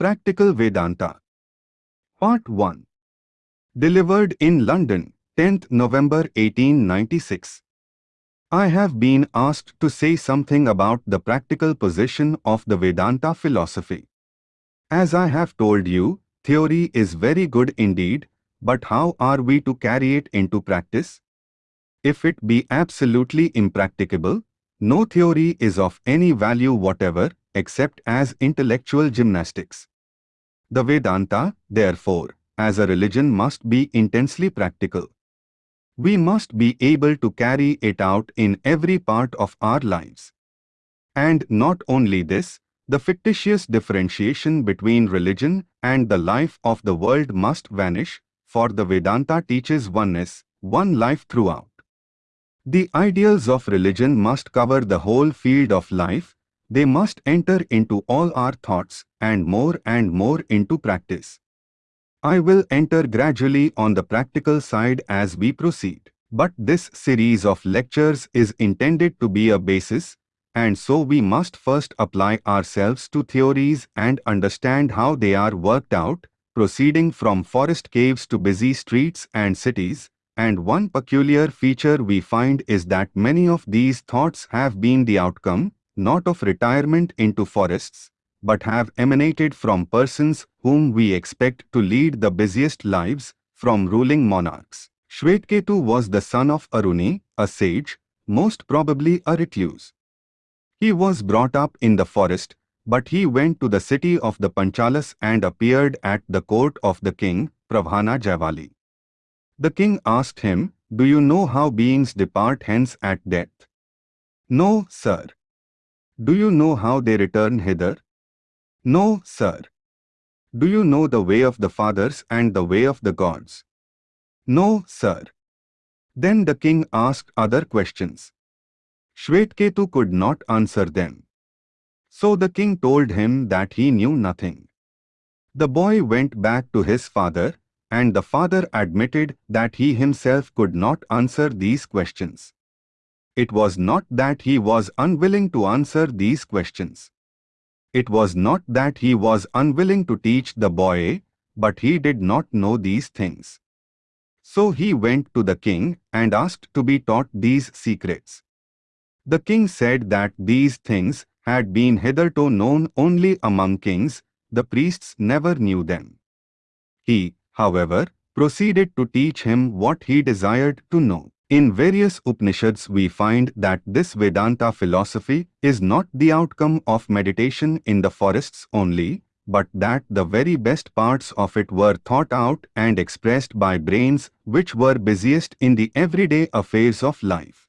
Practical Vedanta Part 1 Delivered in London, 10th November 1896 I have been asked to say something about the practical position of the Vedanta philosophy. As I have told you, theory is very good indeed, but how are we to carry it into practice? If it be absolutely impracticable, no theory is of any value whatever except as intellectual gymnastics. The Vedanta, therefore, as a religion must be intensely practical. We must be able to carry it out in every part of our lives. And not only this, the fictitious differentiation between religion and the life of the world must vanish, for the Vedanta teaches oneness, one life throughout. The ideals of religion must cover the whole field of life, they must enter into all our thoughts and more and more into practice. I will enter gradually on the practical side as we proceed. But this series of lectures is intended to be a basis, and so we must first apply ourselves to theories and understand how they are worked out, proceeding from forest caves to busy streets and cities, and one peculiar feature we find is that many of these thoughts have been the outcome, not of retirement into forests, but have emanated from persons whom we expect to lead the busiest lives, from ruling monarchs. Shvetaketu was the son of Aruni, a sage, most probably a recluse. He was brought up in the forest, but he went to the city of the Panchalas and appeared at the court of the king, Pravahana Jaivali. The king asked him, Do you know how beings depart hence at death? No, sir. Do you know how they return hither? No, sir. Do you know the way of the fathers and the way of the gods? No, sir. Then the king asked other questions. Shvetaketu could not answer them. So the king told him that he knew nothing. The boy went back to his father and the father admitted that he himself could not answer these questions. It was not that he was unwilling to answer these questions. It was not that he was unwilling to teach the boy, but he did not know these things. So he went to the king and asked to be taught these secrets. The king said that these things had been hitherto known only among kings, the priests never knew them. He, however, proceeded to teach him what he desired to know. In various Upanishads we find that this Vedanta philosophy is not the outcome of meditation in the forests only, but that the very best parts of it were thought out and expressed by brains which were busiest in the everyday affairs of life.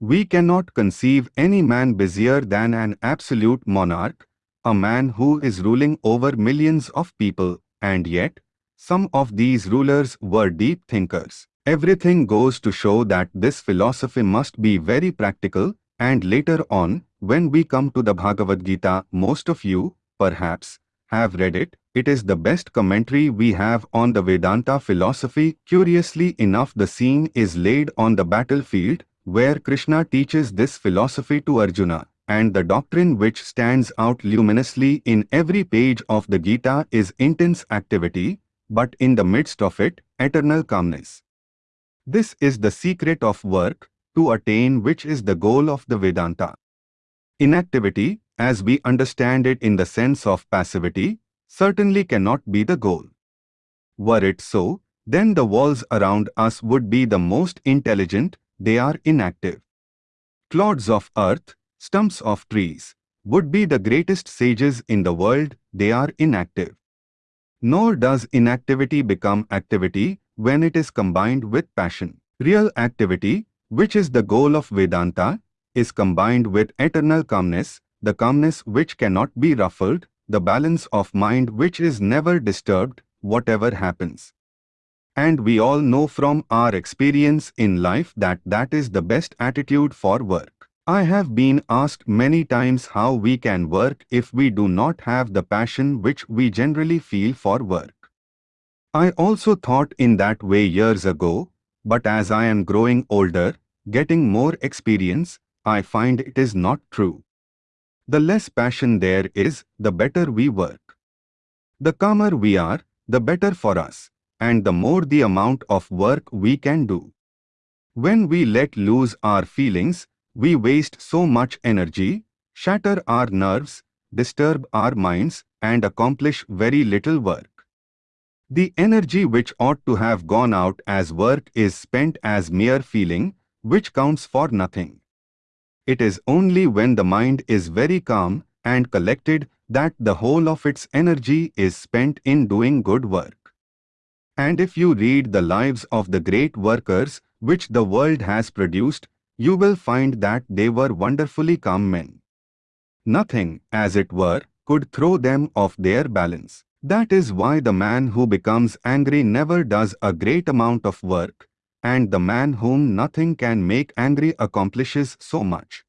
We cannot conceive any man busier than an absolute monarch, a man who is ruling over millions of people, and yet, some of these rulers were deep thinkers. Everything goes to show that this philosophy must be very practical, and later on, when we come to the Bhagavad Gita, most of you, perhaps, have read it. It is the best commentary we have on the Vedanta philosophy. Curiously enough, the scene is laid on the battlefield, where Krishna teaches this philosophy to Arjuna, and the doctrine which stands out luminously in every page of the Gita is intense activity, but in the midst of it, eternal calmness. This is the secret of work, to attain which is the goal of the Vedanta. Inactivity, as we understand it in the sense of passivity, certainly cannot be the goal. Were it so, then the walls around us would be the most intelligent, they are inactive. Clods of earth, stumps of trees, would be the greatest sages in the world, they are inactive. Nor does inactivity become activity when it is combined with passion. Real activity, which is the goal of Vedanta, is combined with eternal calmness, the calmness which cannot be ruffled, the balance of mind which is never disturbed, whatever happens. And we all know from our experience in life that that is the best attitude for work. I have been asked many times how we can work if we do not have the passion which we generally feel for work. I also thought in that way years ago, but as I am growing older, getting more experience, I find it is not true. The less passion there is, the better we work. The calmer we are, the better for us, and the more the amount of work we can do. When we let loose our feelings, we waste so much energy, shatter our nerves, disturb our minds, and accomplish very little work. The energy which ought to have gone out as work is spent as mere feeling, which counts for nothing. It is only when the mind is very calm and collected that the whole of its energy is spent in doing good work. And if you read the lives of the great workers which the world has produced, you will find that they were wonderfully calm men. Nothing, as it were, could throw them off their balance. That is why the man who becomes angry never does a great amount of work, and the man whom nothing can make angry accomplishes so much.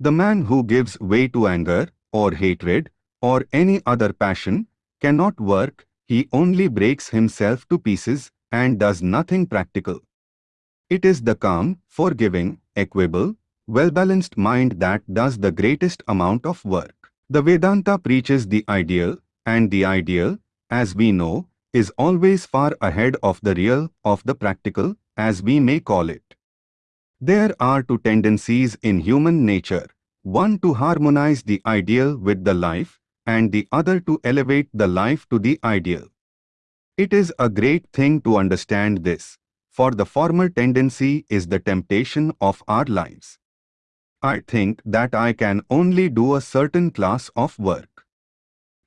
The man who gives way to anger, or hatred, or any other passion, cannot work, he only breaks himself to pieces and does nothing practical. It is the calm, forgiving, equable, well-balanced mind that does the greatest amount of work. The Vedanta preaches the ideal, and the ideal, as we know, is always far ahead of the real, of the practical, as we may call it. There are two tendencies in human nature, one to harmonize the ideal with the life, and the other to elevate the life to the ideal. It is a great thing to understand this, for the former tendency is the temptation of our lives. I think that I can only do a certain class of work.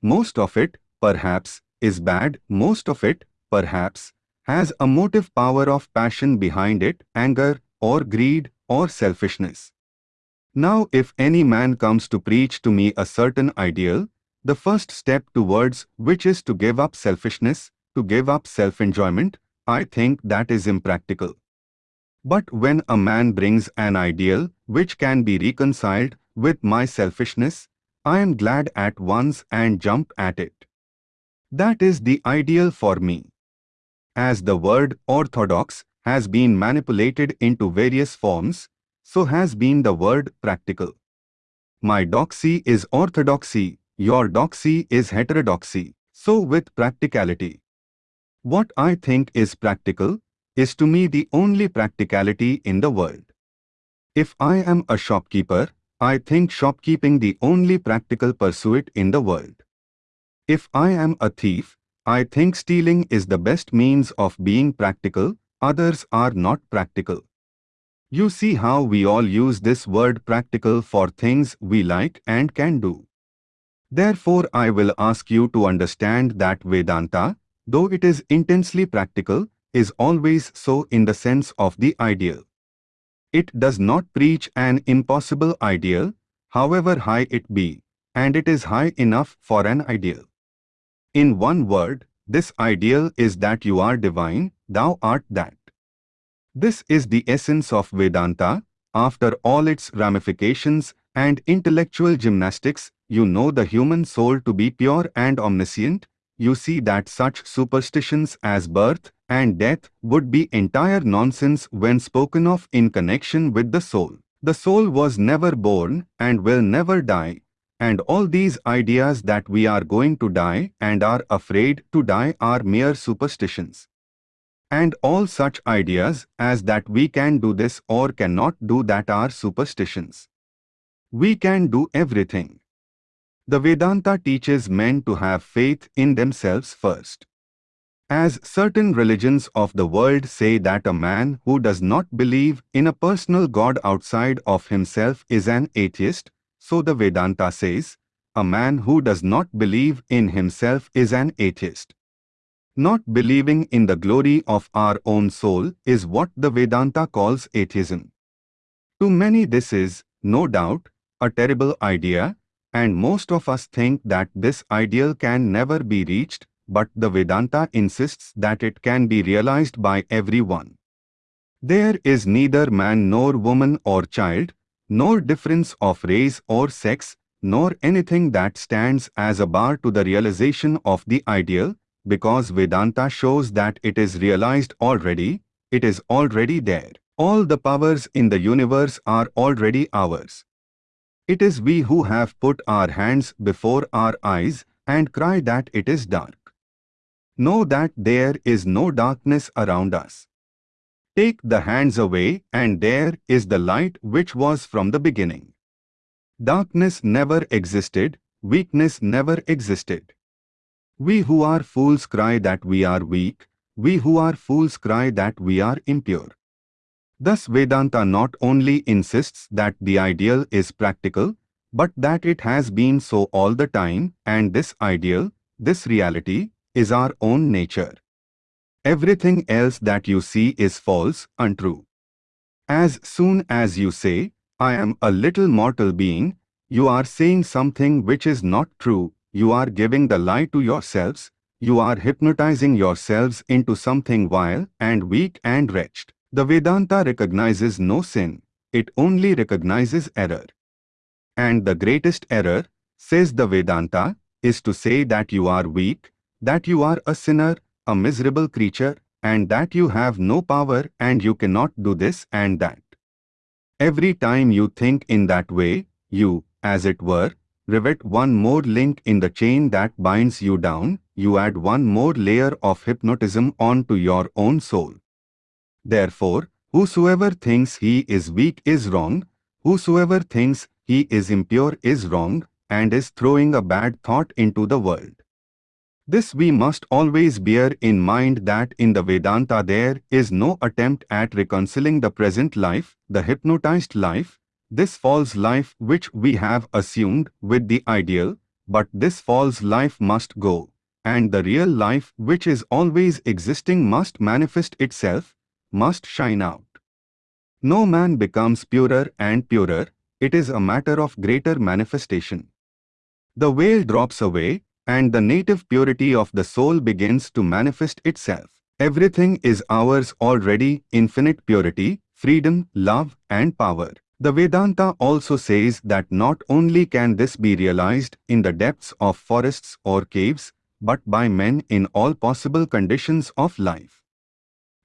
Most of it, perhaps, is bad, most of it, perhaps, has a motive power of passion behind it, anger, or greed, or selfishness. Now if any man comes to preach to me a certain ideal, the first step towards which is to give up selfishness, to give up self-enjoyment, I think that is impractical. But when a man brings an ideal which can be reconciled with my selfishness, I am glad at once and jump at it. That is the ideal for me. As the word orthodox has been manipulated into various forms, so has been the word practical. My doxy is orthodoxy, your doxy is heterodoxy, so with practicality. What I think is practical is to me the only practicality in the world. If I am a shopkeeper, I think shopkeeping the only practical pursuit in the world. If I am a thief, I think stealing is the best means of being practical, others are not practical. You see how we all use this word practical for things we like and can do. Therefore I will ask you to understand that Vedanta, though it is intensely practical, is always so in the sense of the ideal. It does not preach an impossible ideal, however high it be, and it is high enough for an ideal. In one word, this ideal is that you are divine, thou art that. This is the essence of Vedanta, after all its ramifications and intellectual gymnastics, you know the human soul to be pure and omniscient, you see that such superstitions as birth, and death would be entire nonsense when spoken of in connection with the soul. The soul was never born and will never die, and all these ideas that we are going to die and are afraid to die are mere superstitions. And all such ideas as that we can do this or cannot do that are superstitions. We can do everything. The Vedanta teaches men to have faith in themselves first. As certain religions of the world say that a man who does not believe in a personal God outside of himself is an atheist, so the Vedanta says, a man who does not believe in himself is an atheist. Not believing in the glory of our own soul is what the Vedanta calls atheism. To many this is, no doubt, a terrible idea, and most of us think that this ideal can never be reached but the Vedanta insists that it can be realized by everyone. There is neither man nor woman or child, nor difference of race or sex, nor anything that stands as a bar to the realization of the ideal, because Vedanta shows that it is realized already, it is already there. All the powers in the universe are already ours. It is we who have put our hands before our eyes and cry that it is dark. Know that there is no darkness around us. Take the hands away and there is the light which was from the beginning. Darkness never existed, weakness never existed. We who are fools cry that we are weak, we who are fools cry that we are impure. Thus Vedanta not only insists that the ideal is practical, but that it has been so all the time and this ideal, this reality, is our own nature. Everything else that you see is false, untrue. As soon as you say, I am a little mortal being, you are saying something which is not true, you are giving the lie to yourselves, you are hypnotizing yourselves into something vile and weak and wretched. The Vedanta recognizes no sin, it only recognizes error. And the greatest error, says the Vedanta, is to say that you are weak, that you are a sinner, a miserable creature, and that you have no power and you cannot do this and that. Every time you think in that way, you, as it were, rivet one more link in the chain that binds you down, you add one more layer of hypnotism onto your own soul. Therefore, whosoever thinks he is weak is wrong, whosoever thinks he is impure is wrong, and is throwing a bad thought into the world. This we must always bear in mind that in the Vedanta there is no attempt at reconciling the present life, the hypnotized life, this false life which we have assumed with the ideal, but this false life must go, and the real life which is always existing must manifest itself, must shine out. No man becomes purer and purer, it is a matter of greater manifestation. The veil drops away, and the native purity of the soul begins to manifest itself. Everything is ours already, infinite purity, freedom, love, and power. The Vedanta also says that not only can this be realized in the depths of forests or caves, but by men in all possible conditions of life.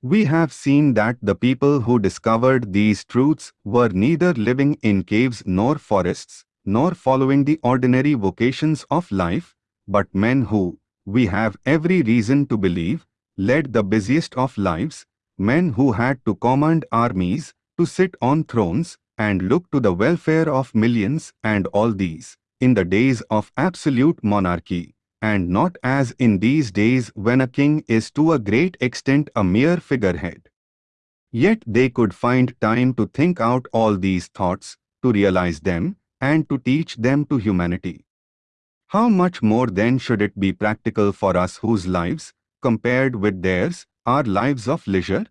We have seen that the people who discovered these truths were neither living in caves nor forests, nor following the ordinary vocations of life, but men who, we have every reason to believe, led the busiest of lives, men who had to command armies, to sit on thrones, and look to the welfare of millions and all these, in the days of absolute monarchy and not as in these days when a king is to a great extent a mere figurehead. Yet they could find time to think out all these thoughts, to realize them, and to teach them to humanity. How much more then should it be practical for us whose lives, compared with theirs, are lives of leisure?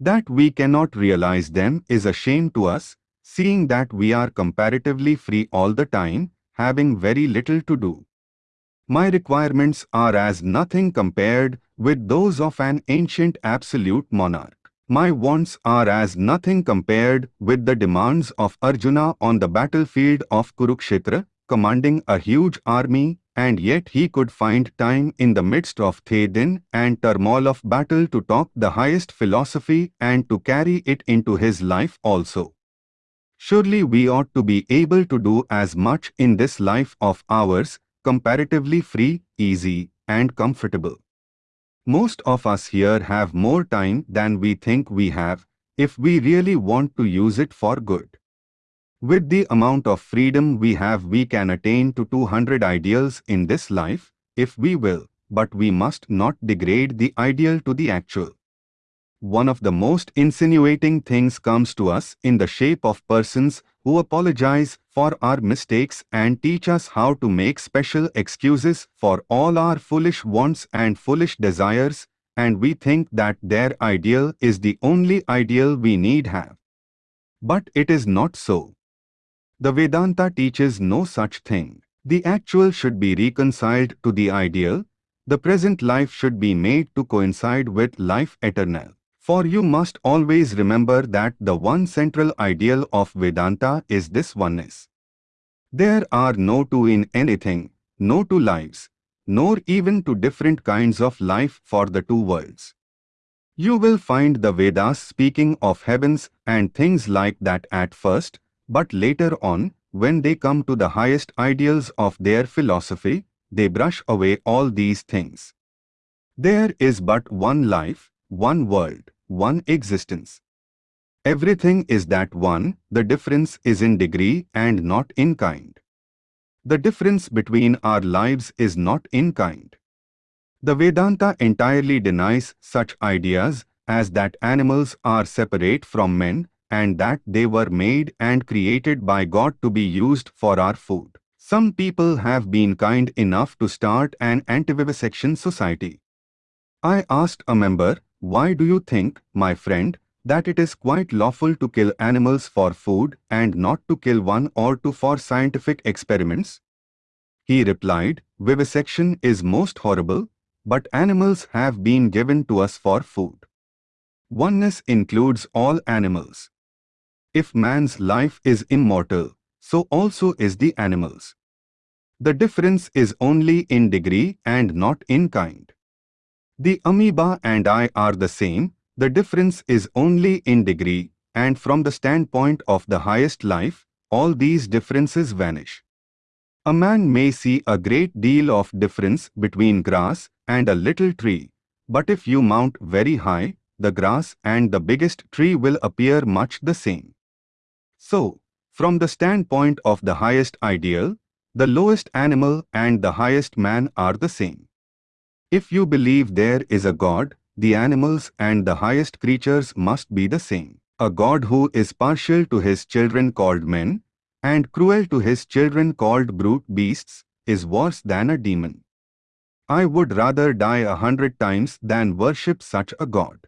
That we cannot realize them is a shame to us, seeing that we are comparatively free all the time, having very little to do. My requirements are as nothing compared with those of an ancient absolute monarch. My wants are as nothing compared with the demands of Arjuna on the battlefield of Kurukshetra, commanding a huge army, and yet he could find time in the midst of the din and turmoil of battle to talk the highest philosophy and to carry it into his life also. Surely we ought to be able to do as much in this life of ours comparatively free, easy, and comfortable. Most of us here have more time than we think we have, if we really want to use it for good. With the amount of freedom we have we can attain to 200 ideals in this life, if we will, but we must not degrade the ideal to the actual one of the most insinuating things comes to us in the shape of persons who apologize for our mistakes and teach us how to make special excuses for all our foolish wants and foolish desires, and we think that their ideal is the only ideal we need have. But it is not so. The Vedanta teaches no such thing. The actual should be reconciled to the ideal, the present life should be made to coincide with life eternal. For you must always remember that the one central ideal of Vedanta is this oneness. There are no two in anything, no two lives, nor even two different kinds of life for the two worlds. You will find the Vedas speaking of heavens and things like that at first, but later on, when they come to the highest ideals of their philosophy, they brush away all these things. There is but one life, one world, one existence. Everything is that one, the difference is in degree and not in kind. The difference between our lives is not in kind. The Vedanta entirely denies such ideas as that animals are separate from men and that they were made and created by God to be used for our food. Some people have been kind enough to start an anti-vivisection society. I asked a member, why do you think, my friend, that it is quite lawful to kill animals for food and not to kill one or two for scientific experiments? He replied, vivisection is most horrible, but animals have been given to us for food. Oneness includes all animals. If man's life is immortal, so also is the animal's. The difference is only in degree and not in kind. The amoeba and I are the same, the difference is only in degree, and from the standpoint of the highest life, all these differences vanish. A man may see a great deal of difference between grass and a little tree, but if you mount very high, the grass and the biggest tree will appear much the same. So, from the standpoint of the highest ideal, the lowest animal and the highest man are the same. If you believe there is a God, the animals and the highest creatures must be the same. A God who is partial to his children called men, and cruel to his children called brute beasts, is worse than a demon. I would rather die a hundred times than worship such a God.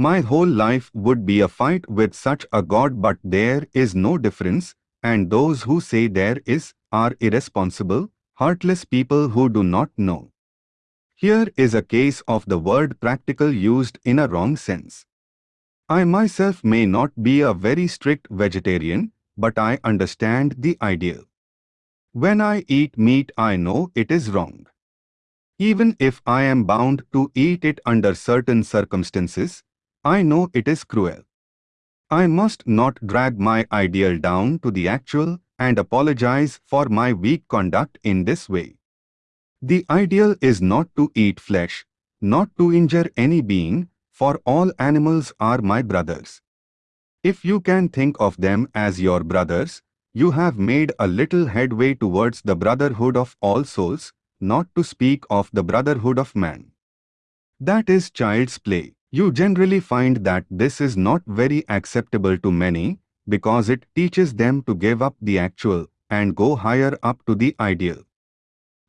My whole life would be a fight with such a God but there is no difference, and those who say there is, are irresponsible, heartless people who do not know. Here is a case of the word practical used in a wrong sense. I myself may not be a very strict vegetarian, but I understand the ideal. When I eat meat I know it is wrong. Even if I am bound to eat it under certain circumstances, I know it is cruel. I must not drag my ideal down to the actual and apologize for my weak conduct in this way. The ideal is not to eat flesh, not to injure any being, for all animals are my brothers. If you can think of them as your brothers, you have made a little headway towards the brotherhood of all souls, not to speak of the brotherhood of man. That is child's play. You generally find that this is not very acceptable to many because it teaches them to give up the actual and go higher up to the ideal.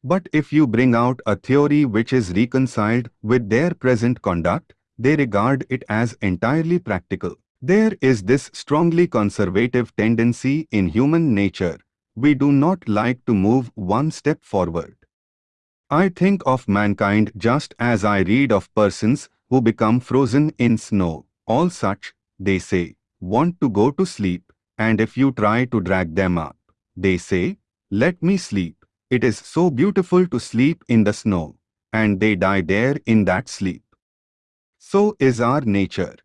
But if you bring out a theory which is reconciled with their present conduct, they regard it as entirely practical. There is this strongly conservative tendency in human nature. We do not like to move one step forward. I think of mankind just as I read of persons who become frozen in snow. All such, they say, want to go to sleep, and if you try to drag them up, they say, let me sleep. It is so beautiful to sleep in the snow, and they die there in that sleep. So is our nature.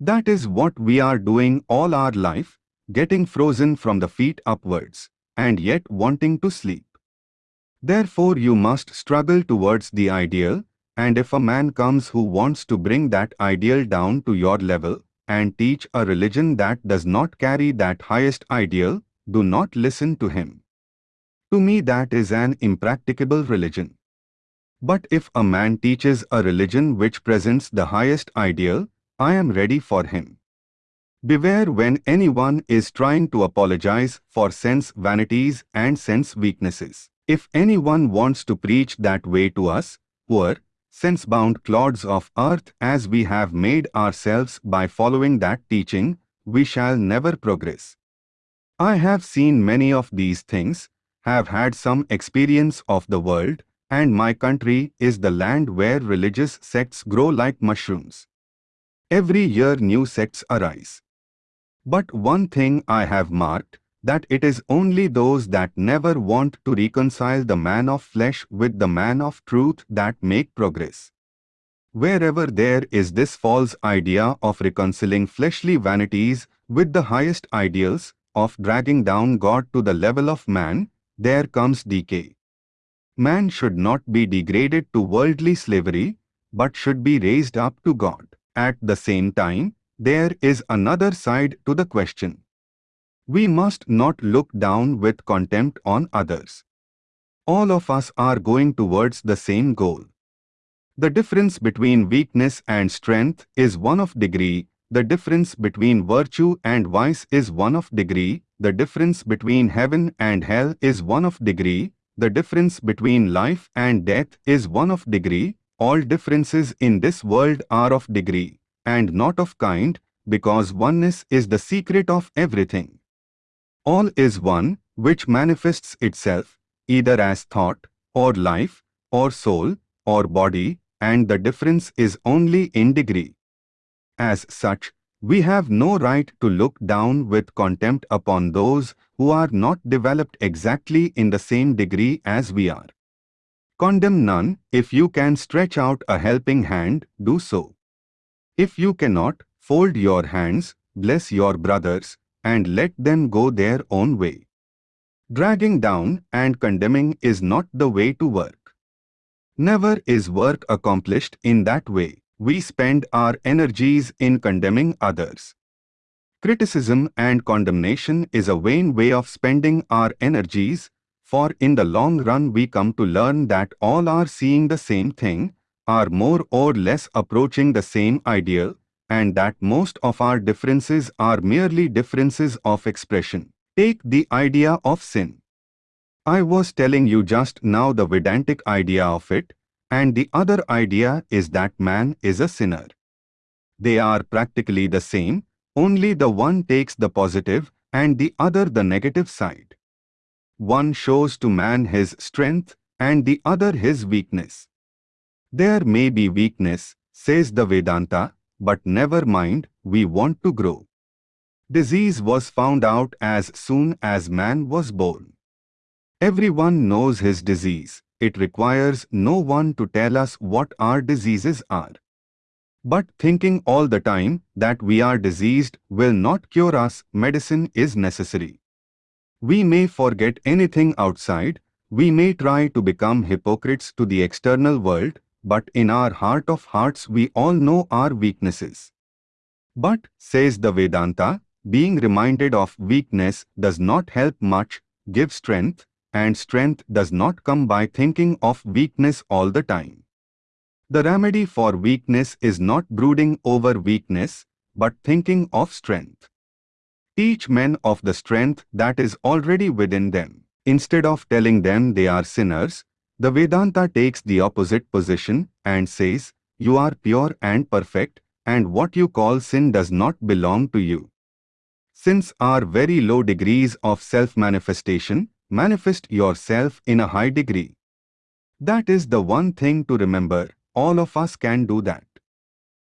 That is what we are doing all our life, getting frozen from the feet upwards, and yet wanting to sleep. Therefore you must struggle towards the ideal, and if a man comes who wants to bring that ideal down to your level and teach a religion that does not carry that highest ideal, do not listen to him. To me that is an impracticable religion. But if a man teaches a religion which presents the highest ideal, I am ready for him. Beware when anyone is trying to apologize for sense vanities and sense weaknesses. If anyone wants to preach that way to us, poor, sense-bound clods of earth as we have made ourselves by following that teaching, we shall never progress. I have seen many of these things, have had some experience of the world, and my country is the land where religious sects grow like mushrooms. Every year new sects arise. But one thing I have marked, that it is only those that never want to reconcile the man of flesh with the man of truth that make progress. Wherever there is this false idea of reconciling fleshly vanities with the highest ideals, of dragging down God to the level of man, there comes decay. Man should not be degraded to worldly slavery, but should be raised up to God. At the same time, there is another side to the question. We must not look down with contempt on others. All of us are going towards the same goal. The difference between weakness and strength is one of degree, the difference between virtue and vice is one of degree, the difference between heaven and hell is one of degree, the difference between life and death is one of degree, all differences in this world are of degree, and not of kind, because oneness is the secret of everything. All is one, which manifests itself, either as thought, or life, or soul, or body, and the difference is only in degree. As such, we have no right to look down with contempt upon those who are not developed exactly in the same degree as we are. Condemn none, if you can stretch out a helping hand, do so. If you cannot, fold your hands, bless your brothers, and let them go their own way. Dragging down and condemning is not the way to work. Never is work accomplished in that way we spend our energies in condemning others. Criticism and condemnation is a vain way of spending our energies, for in the long run we come to learn that all are seeing the same thing, are more or less approaching the same ideal, and that most of our differences are merely differences of expression. Take the idea of sin. I was telling you just now the Vedantic idea of it, and the other idea is that man is a sinner. They are practically the same, only the one takes the positive and the other the negative side. One shows to man his strength and the other his weakness. There may be weakness, says the Vedanta, but never mind, we want to grow. Disease was found out as soon as man was born. Everyone knows his disease, it requires no one to tell us what our diseases are. But thinking all the time that we are diseased will not cure us, medicine is necessary. We may forget anything outside, we may try to become hypocrites to the external world, but in our heart of hearts we all know our weaknesses. But, says the Vedanta, being reminded of weakness does not help much, give strength, and strength does not come by thinking of weakness all the time. The remedy for weakness is not brooding over weakness, but thinking of strength. Teach men of the strength that is already within them. Instead of telling them they are sinners, the Vedanta takes the opposite position and says, you are pure and perfect, and what you call sin does not belong to you. Since our very low degrees of self-manifestation, manifest yourself in a high degree. That is the one thing to remember, all of us can do that.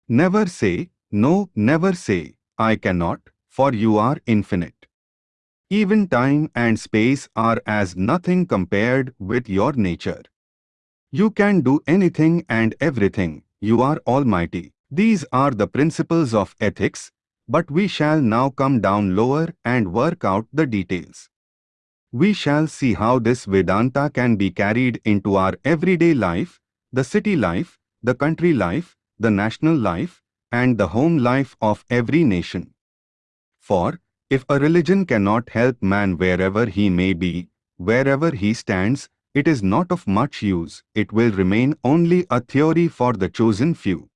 Never say, no, never say, I cannot, for you are infinite. Even time and space are as nothing compared with your nature. You can do anything and everything, you are almighty. These are the principles of ethics, but we shall now come down lower and work out the details. We shall see how this Vedanta can be carried into our everyday life, the city life, the country life, the national life, and the home life of every nation. For, if a religion cannot help man wherever he may be, wherever he stands, it is not of much use, it will remain only a theory for the chosen few.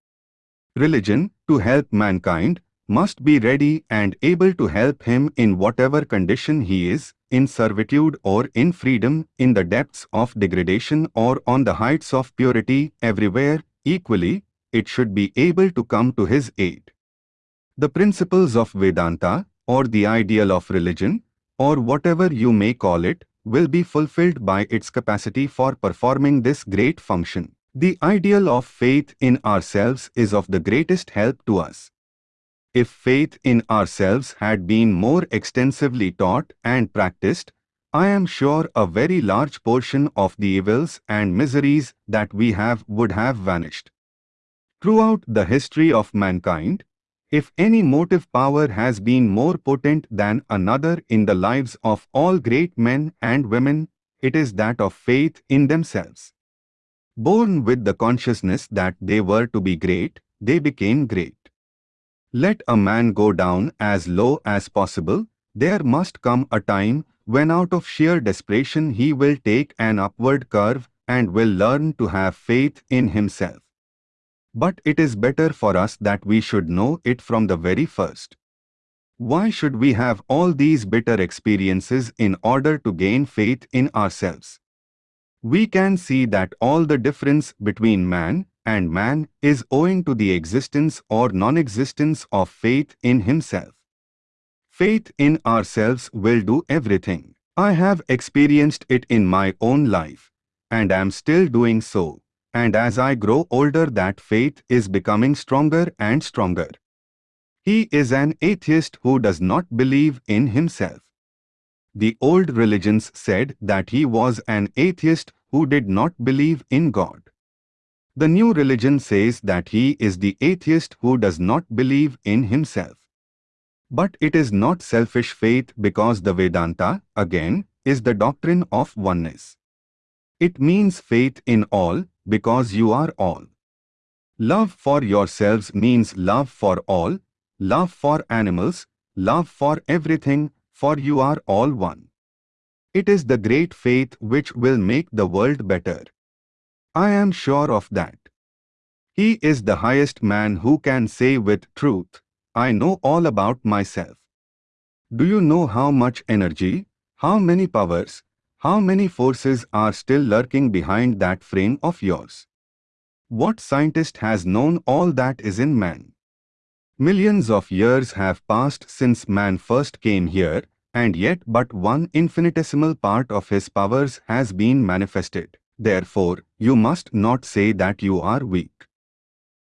Religion, to help mankind, must be ready and able to help him in whatever condition he is, in servitude or in freedom, in the depths of degradation or on the heights of purity, everywhere, equally, it should be able to come to his aid. The principles of Vedanta, or the ideal of religion, or whatever you may call it, will be fulfilled by its capacity for performing this great function. The ideal of faith in ourselves is of the greatest help to us. If faith in ourselves had been more extensively taught and practiced, I am sure a very large portion of the evils and miseries that we have would have vanished. Throughout the history of mankind, if any motive power has been more potent than another in the lives of all great men and women, it is that of faith in themselves. Born with the consciousness that they were to be great, they became great. Let a man go down as low as possible, there must come a time when out of sheer desperation he will take an upward curve and will learn to have faith in himself. But it is better for us that we should know it from the very first. Why should we have all these bitter experiences in order to gain faith in ourselves? We can see that all the difference between man and man is owing to the existence or non-existence of faith in himself. Faith in ourselves will do everything. I have experienced it in my own life, and am still doing so, and as I grow older that faith is becoming stronger and stronger. He is an atheist who does not believe in himself. The old religions said that he was an atheist who did not believe in God. The new religion says that he is the atheist who does not believe in himself. But it is not selfish faith because the Vedanta, again, is the doctrine of oneness. It means faith in all because you are all. Love for yourselves means love for all, love for animals, love for everything, for you are all one. It is the great faith which will make the world better. I am sure of that. He is the highest man who can say with truth, I know all about myself. Do you know how much energy, how many powers, how many forces are still lurking behind that frame of yours? What scientist has known all that is in man? Millions of years have passed since man first came here, and yet but one infinitesimal part of his powers has been manifested. Therefore, you must not say that you are weak.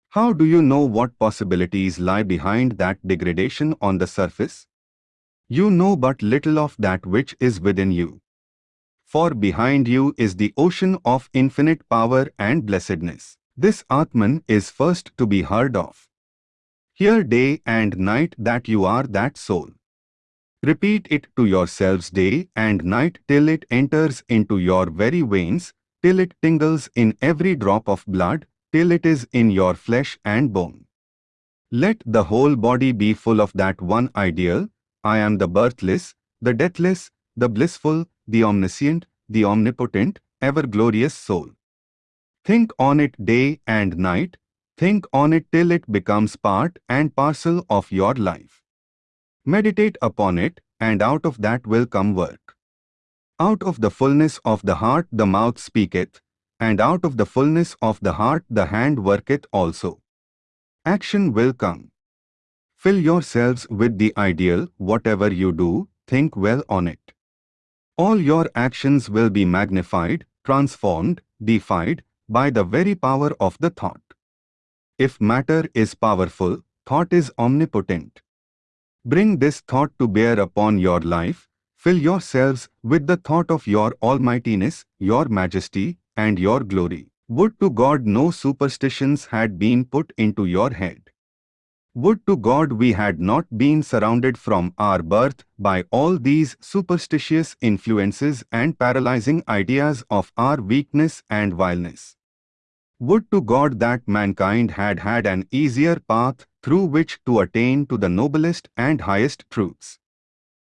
How do you know what possibilities lie behind that degradation on the surface? You know but little of that which is within you. For behind you is the ocean of infinite power and blessedness. This Atman is first to be heard of. Hear day and night that you are that soul. Repeat it to yourselves day and night till it enters into your very veins till it tingles in every drop of blood, till it is in your flesh and bone. Let the whole body be full of that one ideal, I am the birthless, the deathless, the blissful, the omniscient, the omnipotent, ever-glorious soul. Think on it day and night, think on it till it becomes part and parcel of your life. Meditate upon it, and out of that will come work. Out of the fullness of the heart the mouth speaketh, and out of the fullness of the heart the hand worketh also. Action will come. Fill yourselves with the ideal, whatever you do, think well on it. All your actions will be magnified, transformed, defied, by the very power of the thought. If matter is powerful, thought is omnipotent. Bring this thought to bear upon your life, Fill yourselves with the thought of your almightiness, your majesty, and your glory. Would to God no superstitions had been put into your head. Would to God we had not been surrounded from our birth by all these superstitious influences and paralyzing ideas of our weakness and vileness. Would to God that mankind had had an easier path through which to attain to the noblest and highest truths.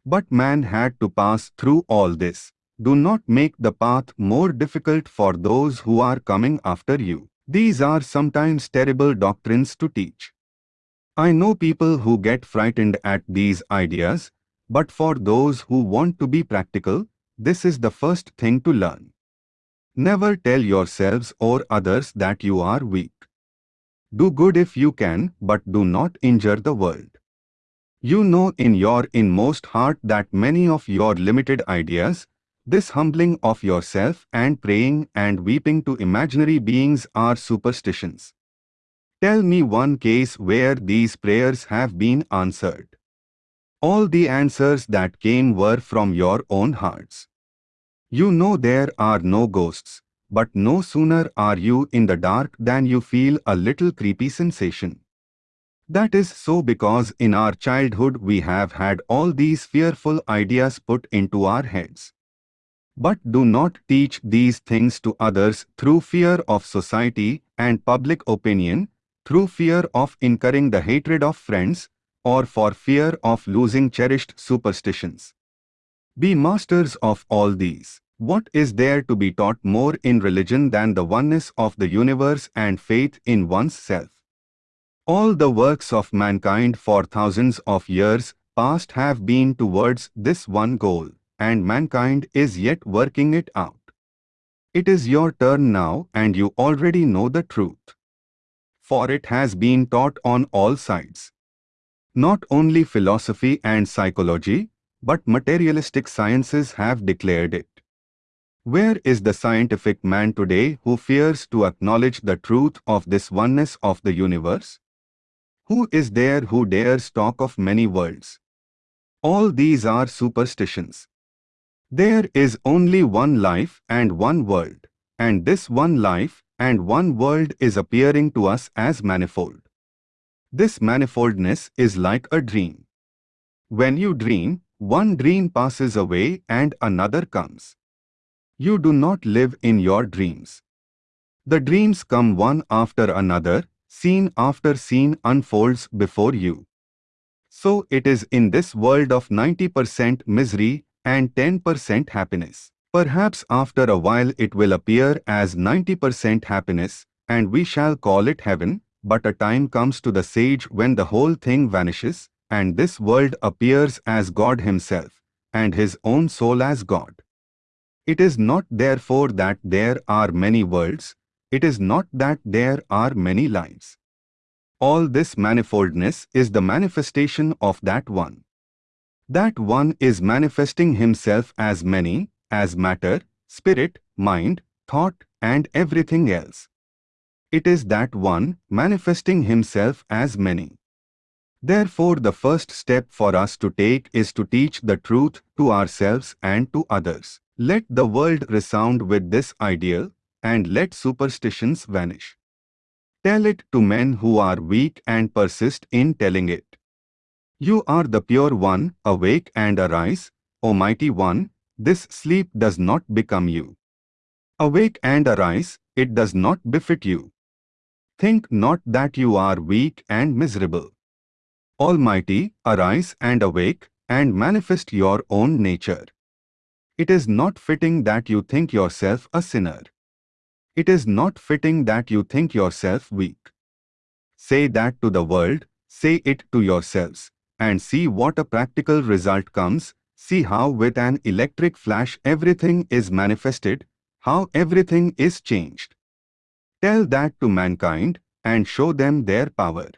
But man had to pass through all this. Do not make the path more difficult for those who are coming after you. These are sometimes terrible doctrines to teach. I know people who get frightened at these ideas, but for those who want to be practical, this is the first thing to learn. Never tell yourselves or others that you are weak. Do good if you can, but do not injure the world. You know in your inmost heart that many of your limited ideas, this humbling of yourself and praying and weeping to imaginary beings are superstitions. Tell me one case where these prayers have been answered. All the answers that came were from your own hearts. You know there are no ghosts, but no sooner are you in the dark than you feel a little creepy sensation. That is so because in our childhood we have had all these fearful ideas put into our heads. But do not teach these things to others through fear of society and public opinion, through fear of incurring the hatred of friends, or for fear of losing cherished superstitions. Be masters of all these. What is there to be taught more in religion than the oneness of the universe and faith in one's self? All the works of mankind for thousands of years past have been towards this one goal, and mankind is yet working it out. It is your turn now and you already know the truth. For it has been taught on all sides. Not only philosophy and psychology, but materialistic sciences have declared it. Where is the scientific man today who fears to acknowledge the truth of this oneness of the universe? Who is there who dares talk of many worlds? All these are superstitions. There is only one life and one world, and this one life and one world is appearing to us as manifold. This manifoldness is like a dream. When you dream, one dream passes away and another comes. You do not live in your dreams. The dreams come one after another, scene after scene unfolds before you. So it is in this world of 90% misery and 10% happiness. Perhaps after a while it will appear as 90% happiness, and we shall call it heaven, but a time comes to the sage when the whole thing vanishes, and this world appears as God himself, and his own soul as God. It is not therefore that there are many worlds, it is not that there are many lives. All this manifoldness is the manifestation of that one. That one is manifesting himself as many, as matter, spirit, mind, thought, and everything else. It is that one manifesting himself as many. Therefore the first step for us to take is to teach the truth to ourselves and to others. Let the world resound with this ideal, and let superstitions vanish. Tell it to men who are weak and persist in telling it. You are the pure one, awake and arise, O mighty one, this sleep does not become you. Awake and arise, it does not befit you. Think not that you are weak and miserable. Almighty, arise and awake, and manifest your own nature. It is not fitting that you think yourself a sinner. It is not fitting that you think yourself weak. Say that to the world, say it to yourselves, and see what a practical result comes, see how with an electric flash everything is manifested, how everything is changed. Tell that to mankind, and show them their power.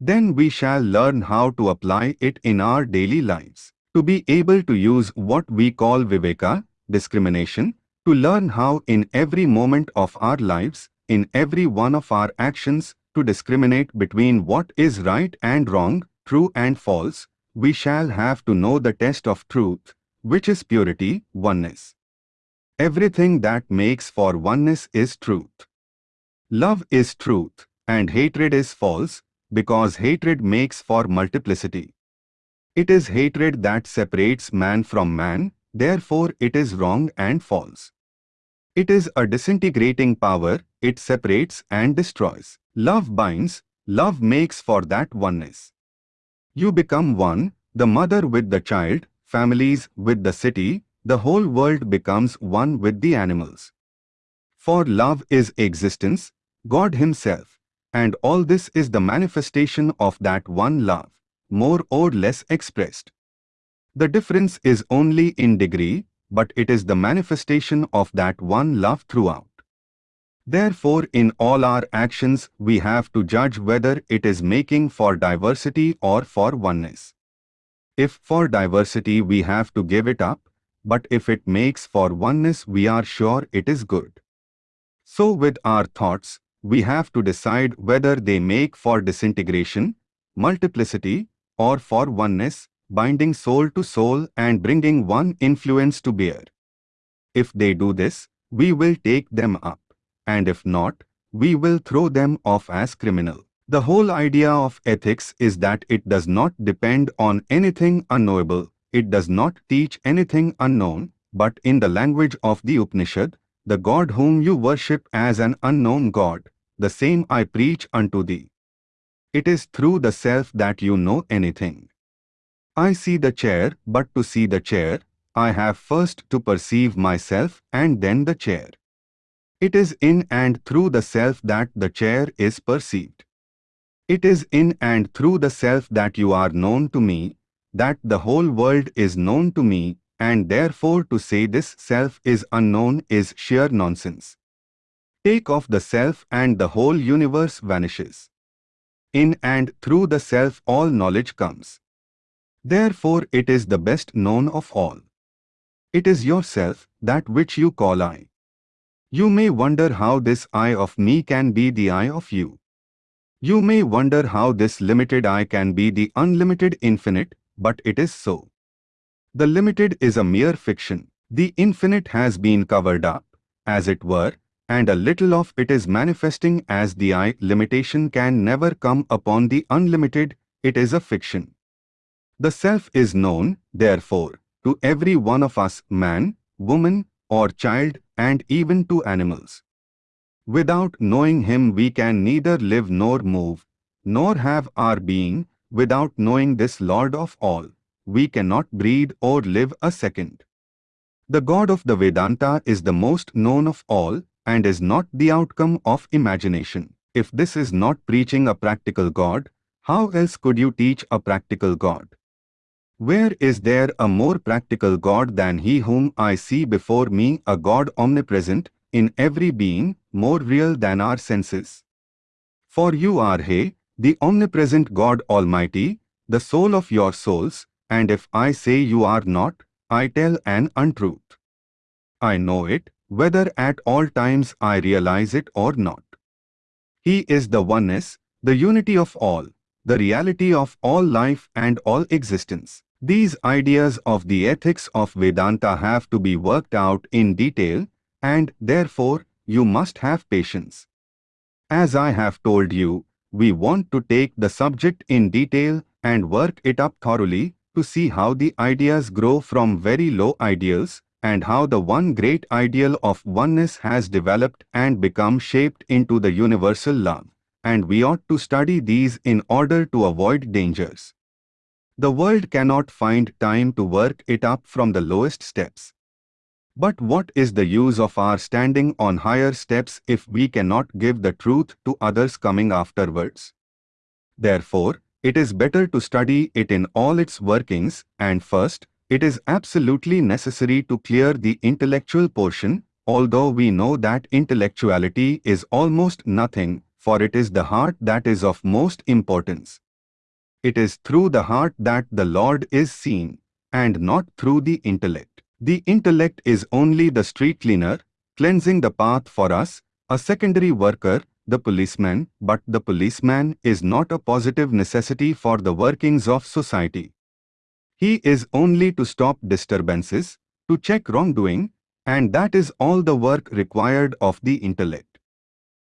Then we shall learn how to apply it in our daily lives to be able to use what we call viveka, discrimination, to learn how in every moment of our lives, in every one of our actions, to discriminate between what is right and wrong, true and false, we shall have to know the test of truth, which is purity, oneness. Everything that makes for oneness is truth. Love is truth, and hatred is false, because hatred makes for multiplicity. It is hatred that separates man from man, therefore it is wrong and false. It is a disintegrating power, it separates and destroys. Love binds, love makes for that oneness. You become one, the mother with the child, families with the city, the whole world becomes one with the animals. For love is existence, God Himself, and all this is the manifestation of that one love more or less expressed. The difference is only in degree, but it is the manifestation of that one love throughout. Therefore, in all our actions, we have to judge whether it is making for diversity or for oneness. If for diversity, we have to give it up, but if it makes for oneness, we are sure it is good. So with our thoughts, we have to decide whether they make for disintegration, multiplicity, or for oneness, binding soul to soul and bringing one influence to bear. If they do this, we will take them up, and if not, we will throw them off as criminal. The whole idea of ethics is that it does not depend on anything unknowable, it does not teach anything unknown, but in the language of the Upanishad, the God whom you worship as an unknown God, the same I preach unto thee. It is through the self that you know anything. I see the chair, but to see the chair, I have first to perceive myself and then the chair. It is in and through the self that the chair is perceived. It is in and through the self that you are known to me, that the whole world is known to me, and therefore to say this self is unknown is sheer nonsense. Take off the self and the whole universe vanishes. In and through the self all knowledge comes. Therefore it is the best known of all. It is yourself, that which you call I. You may wonder how this I of me can be the I of you. You may wonder how this limited I can be the unlimited infinite, but it is so. The limited is a mere fiction. The infinite has been covered up, as it were, and a little of it is manifesting as the I. Limitation can never come upon the unlimited, it is a fiction. The self is known, therefore, to every one of us, man, woman, or child, and even to animals. Without knowing him we can neither live nor move, nor have our being, without knowing this Lord of all, we cannot breathe or live a second. The God of the Vedanta is the most known of all and is not the outcome of imagination. If this is not preaching a practical God, how else could you teach a practical God? Where is there a more practical God than he whom I see before me, a God omnipresent, in every being, more real than our senses. For you are He, the omnipresent God Almighty, the soul of your souls, and if I say you are not, I tell an untruth. I know it, whether at all times I realize it or not. He is the oneness, the unity of all, the reality of all life and all existence. These ideas of the ethics of Vedanta have to be worked out in detail and therefore you must have patience. As I have told you, we want to take the subject in detail and work it up thoroughly to see how the ideas grow from very low ideals and how the one great ideal of oneness has developed and become shaped into the universal love. And we ought to study these in order to avoid dangers. The world cannot find time to work it up from the lowest steps. But what is the use of our standing on higher steps if we cannot give the truth to others coming afterwards? Therefore, it is better to study it in all its workings, and first, it is absolutely necessary to clear the intellectual portion, although we know that intellectuality is almost nothing, for it is the heart that is of most importance. It is through the heart that the Lord is seen, and not through the intellect. The intellect is only the street cleaner, cleansing the path for us, a secondary worker, the policeman, but the policeman is not a positive necessity for the workings of society. He is only to stop disturbances, to check wrongdoing, and that is all the work required of the intellect.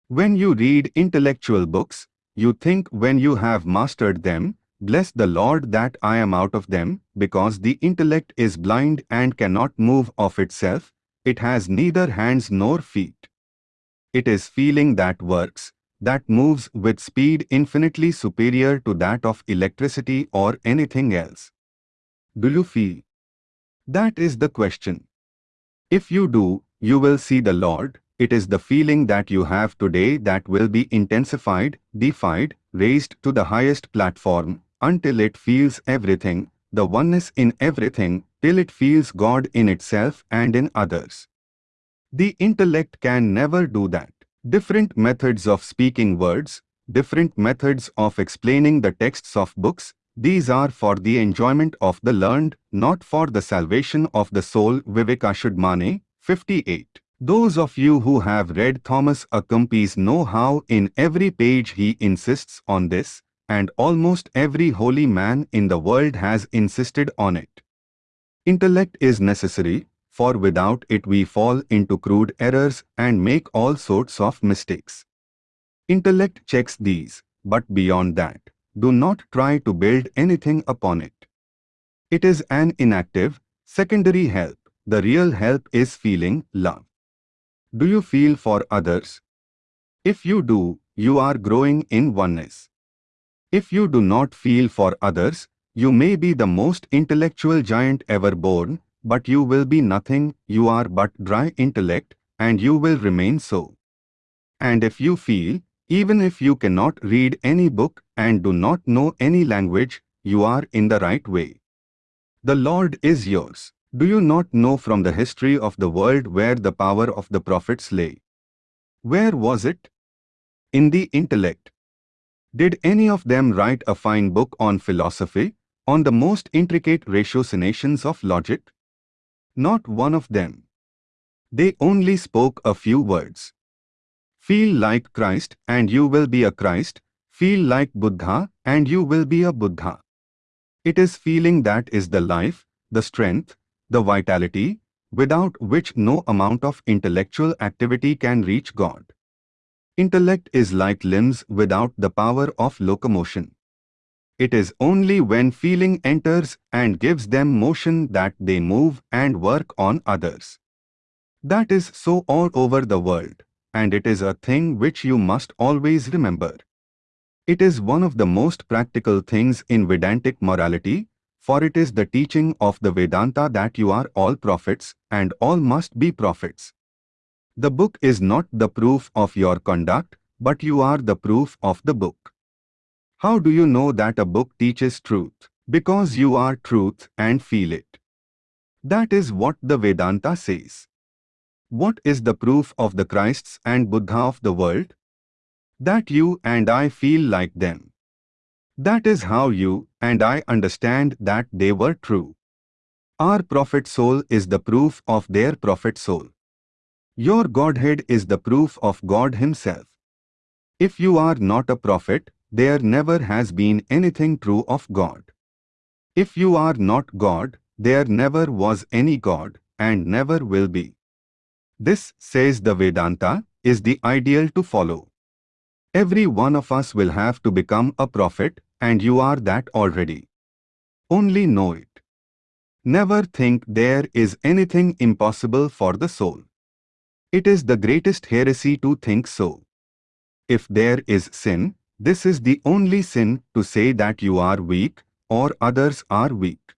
When you read intellectual books, you think when you have mastered them, Bless the Lord that I am out of them, because the intellect is blind and cannot move of itself, it has neither hands nor feet. It is feeling that works, that moves with speed infinitely superior to that of electricity or anything else. Do you feel? That is the question. If you do, you will see the Lord. It is the feeling that you have today that will be intensified, defied, raised to the highest platform, until it feels everything, the oneness in everything, till it feels God in itself and in others. The intellect can never do that. Different methods of speaking words, different methods of explaining the texts of books, these are for the enjoyment of the learned, not for the salvation of the soul Vivekachudamani, 58. Those of you who have read Thomas à Kempis know how in every page he insists on this, and almost every holy man in the world has insisted on it. Intellect is necessary, for without it we fall into crude errors and make all sorts of mistakes. Intellect checks these, but beyond that, do not try to build anything upon it. It is an inactive, secondary help, the real help is feeling love. Do you feel for others? If you do, you are growing in oneness. If you do not feel for others, you may be the most intellectual giant ever born, but you will be nothing, you are but dry intellect, and you will remain so. And if you feel, even if you cannot read any book and do not know any language, you are in the right way. The Lord is yours. Do you not know from the history of the world where the power of the prophets lay? Where was it? In the intellect. Did any of them write a fine book on philosophy, on the most intricate ratiocinations of logic? Not one of them. They only spoke a few words. Feel like Christ and you will be a Christ. Feel like Buddha and you will be a Buddha. It is feeling that is the life, the strength, the vitality, without which no amount of intellectual activity can reach God. Intellect is like limbs without the power of locomotion. It is only when feeling enters and gives them motion that they move and work on others. That is so all over the world and it is a thing which you must always remember. It is one of the most practical things in Vedantic morality, for it is the teaching of the Vedanta that you are all prophets and all must be prophets. The book is not the proof of your conduct, but you are the proof of the book. How do you know that a book teaches truth? Because you are truth and feel it. That is what the Vedanta says. What is the proof of the Christs and Buddha of the world? That you and I feel like them. That is how you and I understand that they were true. Our prophet soul is the proof of their prophet soul. Your Godhead is the proof of God Himself. If you are not a prophet, there never has been anything true of God. If you are not God, there never was any God and never will be. This, says the Vedanta, is the ideal to follow. Every one of us will have to become a prophet and you are that already. Only know it. Never think there is anything impossible for the soul. It is the greatest heresy to think so. If there is sin, this is the only sin to say that you are weak or others are weak.